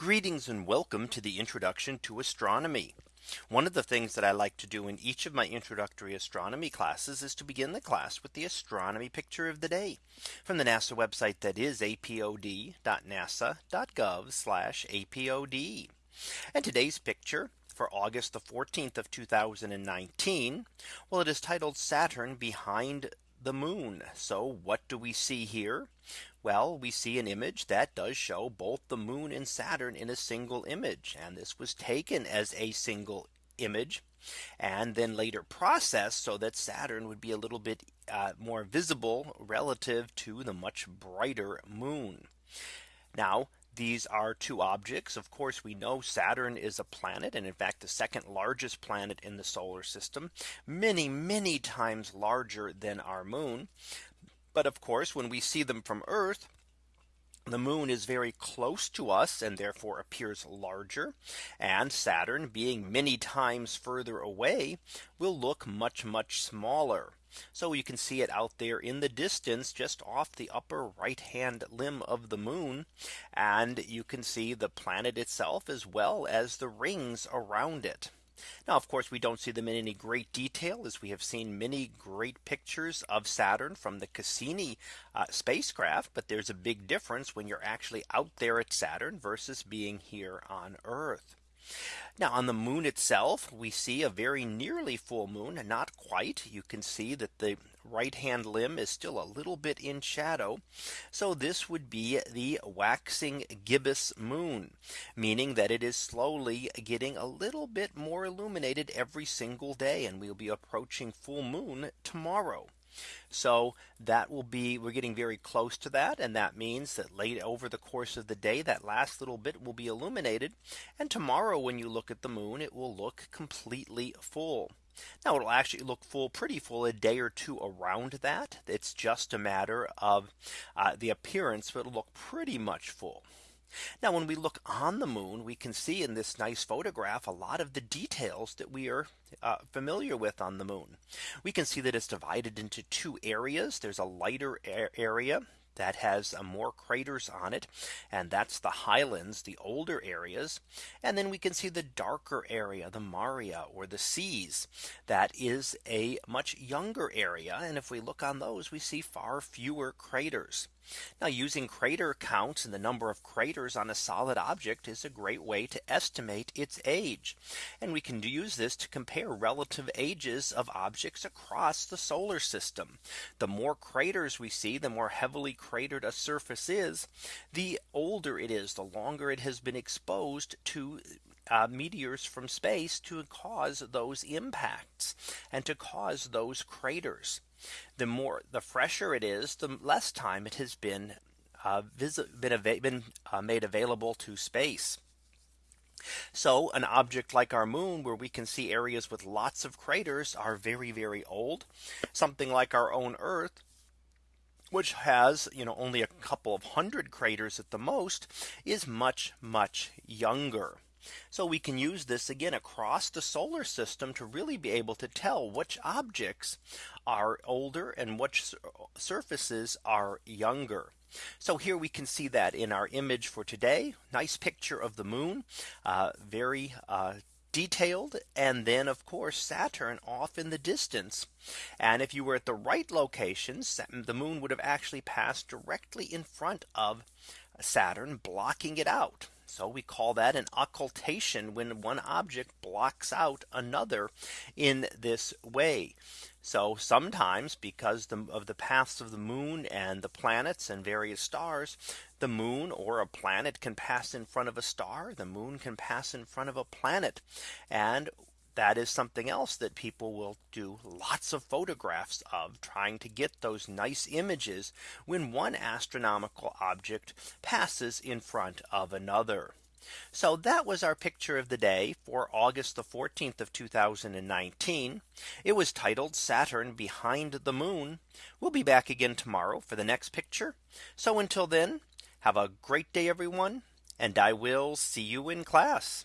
Greetings and welcome to the introduction to astronomy. One of the things that I like to do in each of my introductory astronomy classes is to begin the class with the astronomy picture of the day from the NASA website that is apod.nasa.gov apod. And today's picture for August the 14th of 2019. Well, it is titled Saturn behind the moon. So what do we see here? Well, we see an image that does show both the moon and Saturn in a single image. And this was taken as a single image and then later processed so that Saturn would be a little bit uh, more visible relative to the much brighter moon. Now these are two objects. Of course, we know Saturn is a planet and in fact the second largest planet in the solar system many, many times larger than our moon. But of course, when we see them from Earth, the moon is very close to us and therefore appears larger and Saturn being many times further away will look much much smaller. So you can see it out there in the distance just off the upper right hand limb of the moon. And you can see the planet itself as well as the rings around it. Now, of course, we don't see them in any great detail as we have seen many great pictures of Saturn from the Cassini uh, spacecraft. But there's a big difference when you're actually out there at Saturn versus being here on Earth. Now on the moon itself, we see a very nearly full moon, not quite. You can see that the right hand limb is still a little bit in shadow. So this would be the waxing gibbous moon, meaning that it is slowly getting a little bit more illuminated every single day. And we'll be approaching full moon tomorrow. So that will be we're getting very close to that. And that means that late over the course of the day, that last little bit will be illuminated. And tomorrow, when you look at the moon, it will look completely full. Now it'll actually look full pretty full a day or two around that. It's just a matter of uh, the appearance, but it'll look pretty much full. Now when we look on the moon, we can see in this nice photograph a lot of the details that we are uh, familiar with on the moon. We can see that it's divided into two areas. There's a lighter area that has uh, more craters on it. And that's the highlands, the older areas. And then we can see the darker area, the Maria or the seas. That is a much younger area. And if we look on those, we see far fewer craters. Now using crater counts and the number of craters on a solid object is a great way to estimate its age. And we can use this to compare relative ages of objects across the solar system. The more craters we see, the more heavily cratered a surface is, the older it is, the longer it has been exposed to uh, meteors from space to cause those impacts and to cause those craters the more the fresher it is, the less time it has been uh, been, been uh, made available to space. So an object like our moon where we can see areas with lots of craters are very, very old. Something like our own Earth which has you know only a couple of hundred craters at the most is much much younger. So we can use this again across the solar system to really be able to tell which objects are older and which surfaces are younger. So here we can see that in our image for today. Nice picture of the moon. Uh, very uh, detailed and then of course Saturn off in the distance. And if you were at the right location, the moon would have actually passed directly in front of Saturn blocking it out. So we call that an occultation when one object blocks out another in this way. So sometimes because of the paths of the moon and the planets and various stars, the moon or a planet can pass in front of a star. The moon can pass in front of a planet. And that is something else that people will do lots of photographs of trying to get those nice images when one astronomical object passes in front of another. So that was our picture of the day for August the 14th of 2019. It was titled Saturn behind the moon. We'll be back again tomorrow for the next picture. So until then, have a great day, everyone. And I will see you in class.